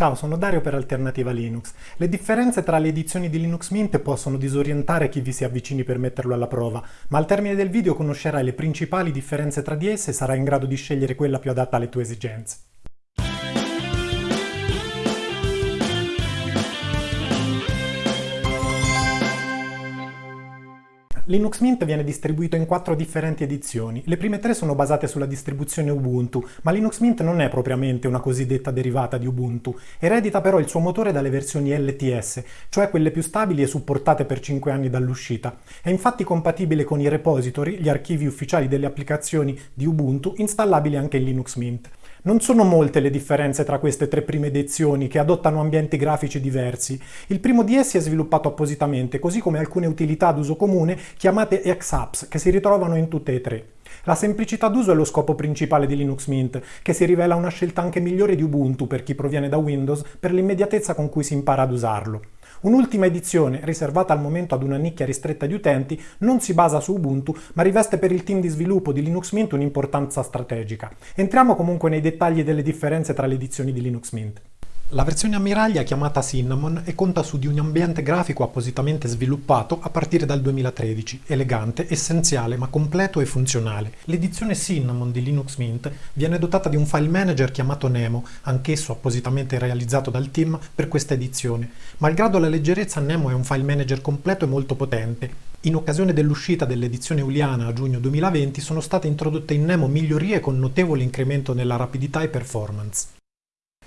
Ciao, sono Dario per Alternativa Linux. Le differenze tra le edizioni di Linux Mint possono disorientare chi vi si avvicini per metterlo alla prova, ma al termine del video conoscerai le principali differenze tra di esse e sarai in grado di scegliere quella più adatta alle tue esigenze. Linux Mint viene distribuito in quattro differenti edizioni. Le prime tre sono basate sulla distribuzione Ubuntu, ma Linux Mint non è propriamente una cosiddetta derivata di Ubuntu. Eredita però il suo motore dalle versioni LTS, cioè quelle più stabili e supportate per 5 anni dall'uscita. È infatti compatibile con i repository, gli archivi ufficiali delle applicazioni di Ubuntu, installabili anche in Linux Mint. Non sono molte le differenze tra queste tre prime edizioni che adottano ambienti grafici diversi. Il primo di essi è sviluppato appositamente, così come alcune utilità d'uso comune chiamate X-Apps, che si ritrovano in tutte e tre. La semplicità d'uso è lo scopo principale di Linux Mint, che si rivela una scelta anche migliore di Ubuntu per chi proviene da Windows per l'immediatezza con cui si impara ad usarlo. Un'ultima edizione, riservata al momento ad una nicchia ristretta di utenti, non si basa su Ubuntu, ma riveste per il team di sviluppo di Linux Mint un'importanza strategica. Entriamo comunque nei dettagli delle differenze tra le edizioni di Linux Mint. La versione ammiraglia è chiamata Cinnamon e conta su di un ambiente grafico appositamente sviluppato a partire dal 2013, elegante, essenziale ma completo e funzionale. L'edizione Cinnamon di Linux Mint viene dotata di un file manager chiamato Nemo, anch'esso appositamente realizzato dal team per questa edizione. Malgrado la leggerezza Nemo è un file manager completo e molto potente. In occasione dell'uscita dell'edizione Uliana a giugno 2020 sono state introdotte in Nemo migliorie con notevole incremento nella rapidità e performance.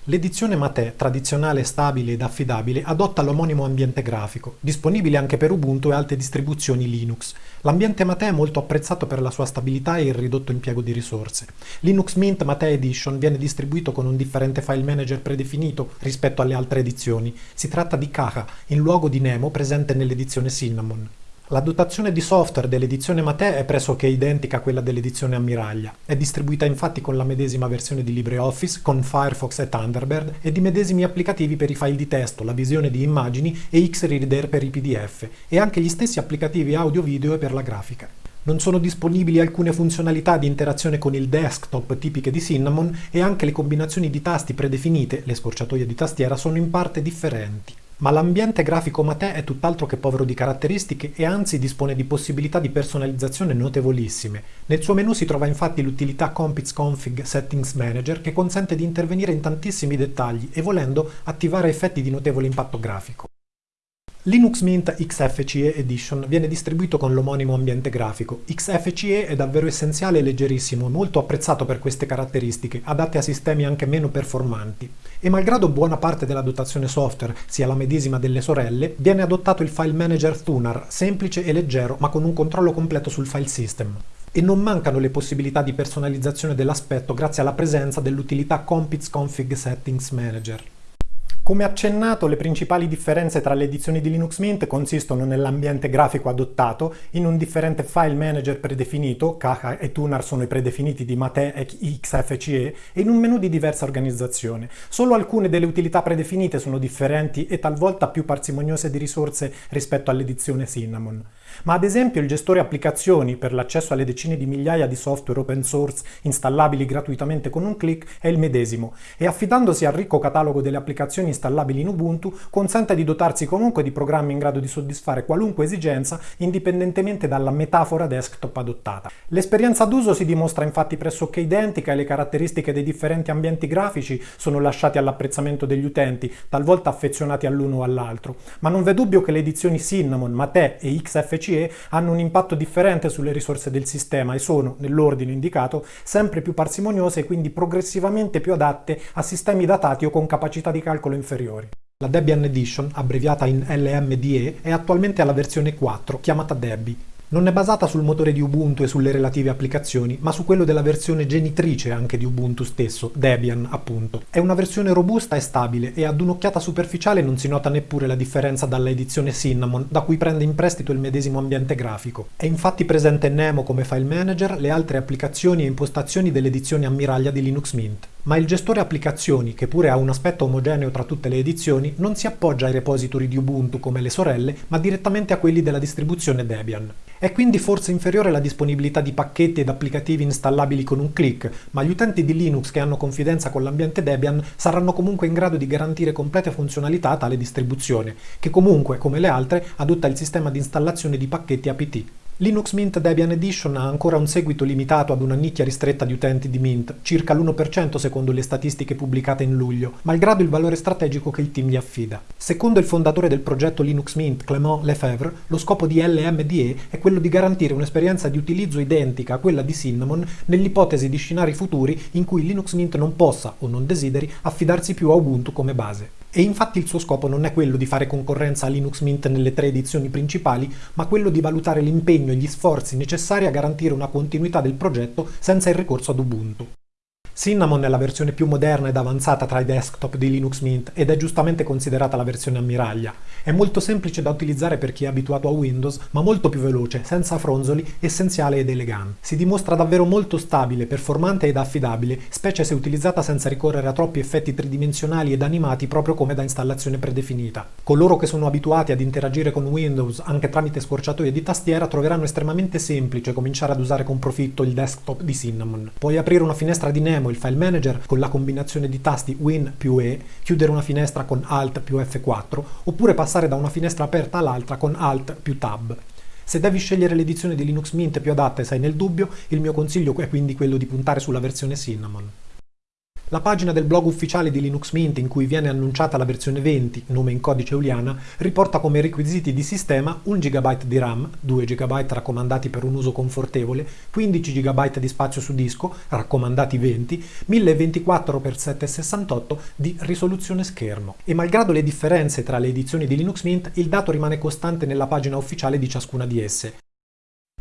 L'edizione Mate, tradizionale, stabile ed affidabile, adotta l'omonimo ambiente grafico, disponibile anche per Ubuntu e altre distribuzioni Linux. L'ambiente Mate è molto apprezzato per la sua stabilità e il ridotto impiego di risorse. Linux Mint Mate Edition viene distribuito con un differente file manager predefinito rispetto alle altre edizioni. Si tratta di Kaha, in luogo di Nemo presente nell'edizione Cinnamon. La dotazione di software dell'edizione Mate è pressoché identica a quella dell'edizione Ammiraglia. È distribuita infatti con la medesima versione di LibreOffice, con Firefox e Thunderbird e di medesimi applicativi per i file di testo, la visione di immagini e Xreader per i PDF, e anche gli stessi applicativi audio-video e per la grafica. Non sono disponibili alcune funzionalità di interazione con il desktop tipiche di Cinnamon e anche le combinazioni di tasti predefinite, le scorciatoie di tastiera, sono in parte differenti. Ma l'ambiente grafico Mate è tutt'altro che povero di caratteristiche e anzi dispone di possibilità di personalizzazione notevolissime. Nel suo menu si trova infatti l'utilità Compits Config Settings Manager che consente di intervenire in tantissimi dettagli e volendo attivare effetti di notevole impatto grafico. Linux Mint XFCE Edition viene distribuito con l'omonimo ambiente grafico. XFCE è davvero essenziale e leggerissimo, molto apprezzato per queste caratteristiche, adatte a sistemi anche meno performanti. E malgrado buona parte della dotazione software sia la medesima delle sorelle, viene adottato il file manager Thunar, semplice e leggero ma con un controllo completo sul file system e non mancano le possibilità di personalizzazione dell'aspetto grazie alla presenza dell'utilità Compits Config Settings Manager. Come accennato, le principali differenze tra le edizioni di Linux Mint consistono nell'ambiente grafico adottato, in un differente file manager predefinito, Kha e Tunar sono i predefiniti di Mate e XFCE, e in un menu di diversa organizzazione. Solo alcune delle utilità predefinite sono differenti e talvolta più parsimoniose di risorse rispetto all'edizione Cinnamon. Ma ad esempio il gestore applicazioni per l'accesso alle decine di migliaia di software open source installabili gratuitamente con un clic è il medesimo e affidandosi al ricco catalogo delle applicazioni installabili in Ubuntu consente di dotarsi comunque di programmi in grado di soddisfare qualunque esigenza indipendentemente dalla metafora desktop adottata. L'esperienza d'uso si dimostra infatti pressoché identica e le caratteristiche dei differenti ambienti grafici sono lasciate all'apprezzamento degli utenti, talvolta affezionati all'uno o all'altro, ma non v'è dubbio che le edizioni Cinnamon, Mate e XFCE hanno un impatto differente sulle risorse del sistema e sono, nell'ordine indicato, sempre più parsimoniose e quindi progressivamente più adatte a sistemi datati o con capacità di calcolo inferiori. La Debian Edition, abbreviata in LMDE, è attualmente alla versione 4, chiamata Debbie. Non è basata sul motore di Ubuntu e sulle relative applicazioni, ma su quello della versione genitrice anche di Ubuntu stesso, Debian appunto. È una versione robusta e stabile e ad un'occhiata superficiale non si nota neppure la differenza dalla edizione Cinnamon, da cui prende in prestito il medesimo ambiente grafico. È infatti presente Nemo come file manager, le altre applicazioni e impostazioni dell'edizione ammiraglia di Linux Mint. Ma il gestore applicazioni, che pure ha un aspetto omogeneo tra tutte le edizioni, non si appoggia ai repository di Ubuntu come le sorelle, ma direttamente a quelli della distribuzione Debian. È quindi forse inferiore la disponibilità di pacchetti ed applicativi installabili con un clic, ma gli utenti di Linux che hanno confidenza con l'ambiente Debian saranno comunque in grado di garantire complete funzionalità a tale distribuzione, che comunque, come le altre, adotta il sistema di installazione di pacchetti apt. Linux Mint Debian Edition ha ancora un seguito limitato ad una nicchia ristretta di utenti di Mint, circa l'1% secondo le statistiche pubblicate in luglio, malgrado il valore strategico che il team gli affida. Secondo il fondatore del progetto Linux Mint, Clément Lefebvre, lo scopo di LMDE è quello di garantire un'esperienza di utilizzo identica a quella di Cinnamon nell'ipotesi di scenari futuri in cui Linux Mint non possa o non desideri affidarsi più a Ubuntu come base. E infatti il suo scopo non è quello di fare concorrenza a Linux Mint nelle tre edizioni principali, ma quello di valutare l'impegno e gli sforzi necessari a garantire una continuità del progetto senza il ricorso ad Ubuntu. Cinnamon è la versione più moderna ed avanzata tra i desktop di Linux Mint ed è giustamente considerata la versione ammiraglia. È molto semplice da utilizzare per chi è abituato a Windows, ma molto più veloce, senza fronzoli, essenziale ed elegante. Si dimostra davvero molto stabile, performante ed affidabile, specie se utilizzata senza ricorrere a troppi effetti tridimensionali ed animati proprio come da installazione predefinita. Coloro che sono abituati ad interagire con Windows anche tramite scorciatoie di tastiera troveranno estremamente semplice cominciare ad usare con profitto il desktop di Cinnamon. Puoi aprire una finestra di Nemo il file manager con la combinazione di tasti Win più E, chiudere una finestra con Alt più F4, oppure passare da una finestra aperta all'altra con Alt più Tab. Se devi scegliere l'edizione di Linux Mint più adatta e sei nel dubbio, il mio consiglio è quindi quello di puntare sulla versione Cinnamon. La pagina del blog ufficiale di Linux Mint in cui viene annunciata la versione 20, nome in codice Euliana, riporta come requisiti di sistema 1 GB di RAM, 2 GB raccomandati per un uso confortevole, 15 GB di spazio su disco, raccomandati 20, 1024x768 di risoluzione schermo. E malgrado le differenze tra le edizioni di Linux Mint, il dato rimane costante nella pagina ufficiale di ciascuna di esse.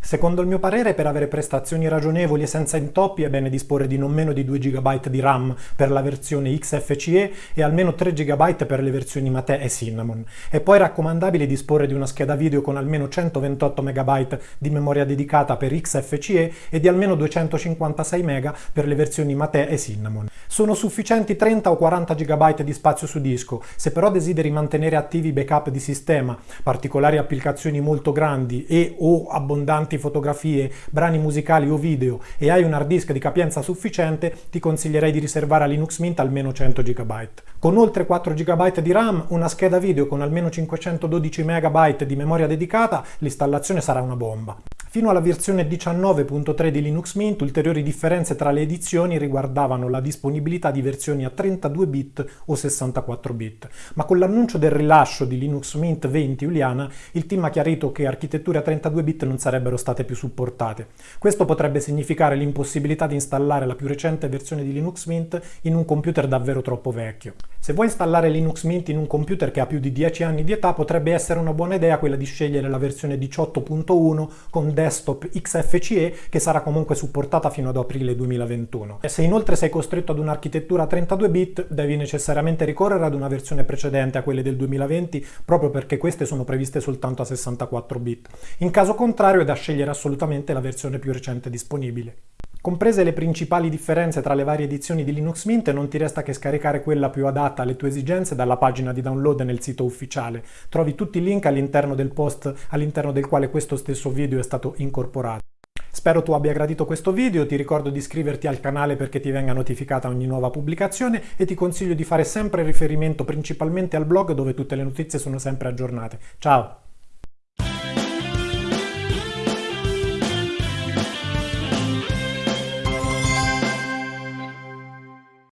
Secondo il mio parere, per avere prestazioni ragionevoli e senza intoppi è bene disporre di non meno di 2 GB di RAM per la versione XFCE e almeno 3 GB per le versioni Mate e Cinnamon. È poi raccomandabile disporre di una scheda video con almeno 128 MB di memoria dedicata per XFCE e di almeno 256 MB per le versioni Mate e Cinnamon. Sono sufficienti 30 o 40 GB di spazio su disco, se però desideri mantenere attivi backup di sistema, particolari applicazioni molto grandi e o abbondanti fotografie, brani musicali o video e hai un hard disk di capienza sufficiente, ti consiglierei di riservare a Linux Mint almeno 100 GB. Con oltre 4 GB di RAM, una scheda video con almeno 512 MB di memoria dedicata, l'installazione sarà una bomba. Fino alla versione 19.3 di Linux Mint ulteriori differenze tra le edizioni riguardavano la disponibilità di versioni a 32 bit o 64 bit, ma con l'annuncio del rilascio di Linux Mint 20 Juliana il team ha chiarito che architetture a 32 bit non sarebbero state più supportate. Questo potrebbe significare l'impossibilità di installare la più recente versione di Linux Mint in un computer davvero troppo vecchio. Se vuoi installare Linux Mint in un computer che ha più di 10 anni di età potrebbe essere una buona idea quella di scegliere la versione 18.1 con desktop XFCE che sarà comunque supportata fino ad aprile 2021. E se inoltre sei costretto ad un'architettura a 32 bit, devi necessariamente ricorrere ad una versione precedente a quelle del 2020 proprio perché queste sono previste soltanto a 64 bit. In caso contrario è da scegliere assolutamente la versione più recente disponibile. Comprese le principali differenze tra le varie edizioni di Linux Mint, non ti resta che scaricare quella più adatta alle tue esigenze dalla pagina di download nel sito ufficiale. Trovi tutti i link all'interno del post all'interno del quale questo stesso video è stato incorporato. Spero tu abbia gradito questo video, ti ricordo di iscriverti al canale perché ti venga notificata ogni nuova pubblicazione e ti consiglio di fare sempre riferimento principalmente al blog dove tutte le notizie sono sempre aggiornate. Ciao!